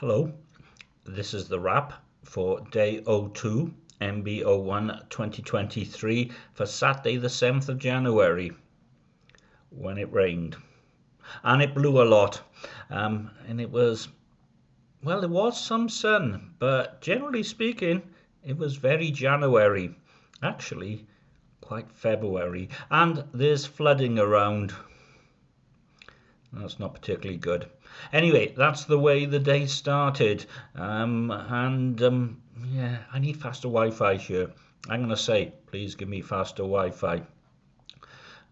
Hello, this is the wrap for day 02 MB01 2023 for Saturday the 7th of January when it rained. And it blew a lot. Um, and it was well there was some sun but generally speaking it was very January actually quite February. And there's flooding around that's not particularly good. Anyway, that's the way the day started. Um, and um, yeah, I need faster Wi-Fi here. I'm going to say, please give me faster Wi-Fi.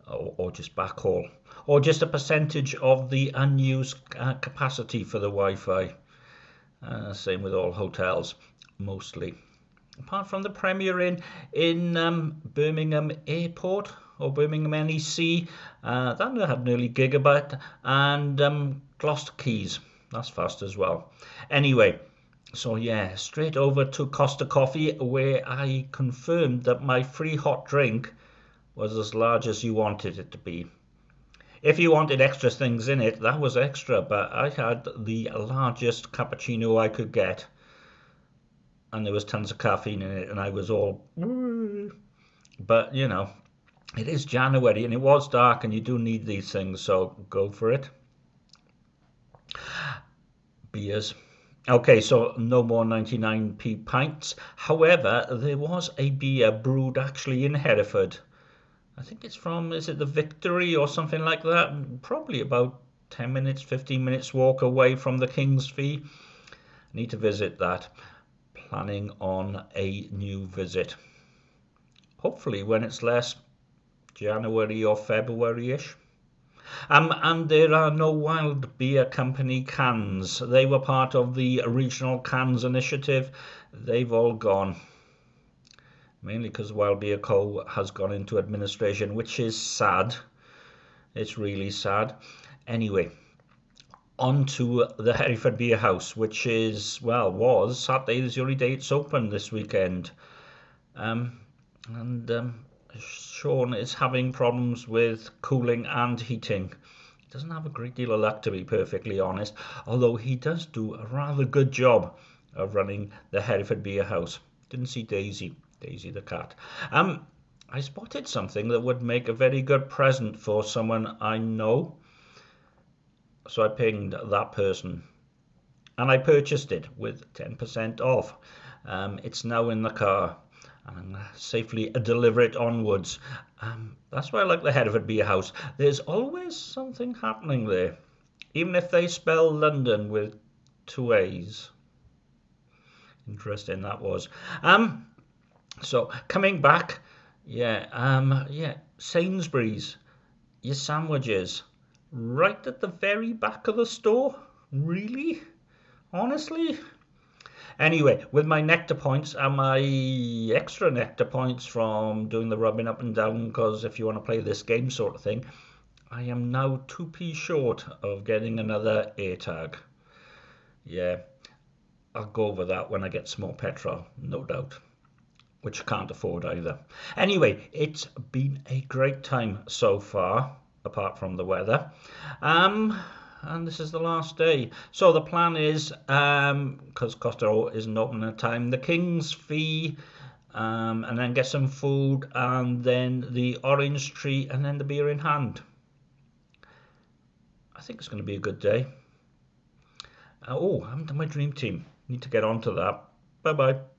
Or, or just backhaul. Or just a percentage of the unused uh, capacity for the Wi-Fi. Uh, same with all hotels, mostly. Apart from the Premier Inn in um, Birmingham Airport, or Birmingham NEC. Uh, that had nearly gigabyte and um, Gloucester Quays. That's fast as well. Anyway, so yeah, straight over to Costa Coffee where I confirmed that my free hot drink was as large as you wanted it to be. If you wanted extra things in it, that was extra, but I had the largest cappuccino I could get. And there was tons of caffeine in it, and I was all. But, you know, it is January and it was dark and you do need these things, so go for it. Beers. Okay, so no more 99p pints. However, there was a beer brewed actually in Hereford. I think it's from, is it the Victory or something like that? Probably about 10 minutes, 15 minutes walk away from the King's Fee. Need to visit that. Planning on a new visit. Hopefully when it's less January or February-ish. Um, and there are no Wild Beer Company cans. They were part of the regional cans initiative. They've all gone. Mainly because Wild Beer Co. has gone into administration, which is sad. It's really sad. Anyway, on to the Hereford Beer House, which is, well, was Saturday is the only day it's open this weekend. Um, and um, Sean is having problems with cooling and heating. He doesn't have a great deal of luck, to be perfectly honest, although he does do a rather good job of running the Hereford Beer House. Didn't see Daisy, Daisy the cat. Um, I spotted something that would make a very good present for someone I know. So I pinged that person and I purchased it with 10% off. Um, it's now in the car and safely deliver it onwards. Um, that's why I like the Hereford Beer House. There's always something happening there, even if they spell London with two A's. Interesting that was. Um, so coming back, yeah, um, yeah, Sainsbury's, your sandwiches, right at the very back of the store. Really, honestly. Anyway, with my nectar points and my extra nectar points from doing the rubbing up and down, because if you want to play this game sort of thing, I am now 2p short of getting another AirTag. Yeah, I'll go over that when I get some more petrol, no doubt. Which I can't afford either. Anyway, it's been a great time so far, apart from the weather. Um, and this is the last day. So the plan is, um, because um, Costa isn't open at time, the King's Fee, um, and then get some food, and then the orange tree, and then the beer in hand. I think it's going to be a good day. Uh, oh, I haven't done my dream team. Need to get on to that. Bye bye.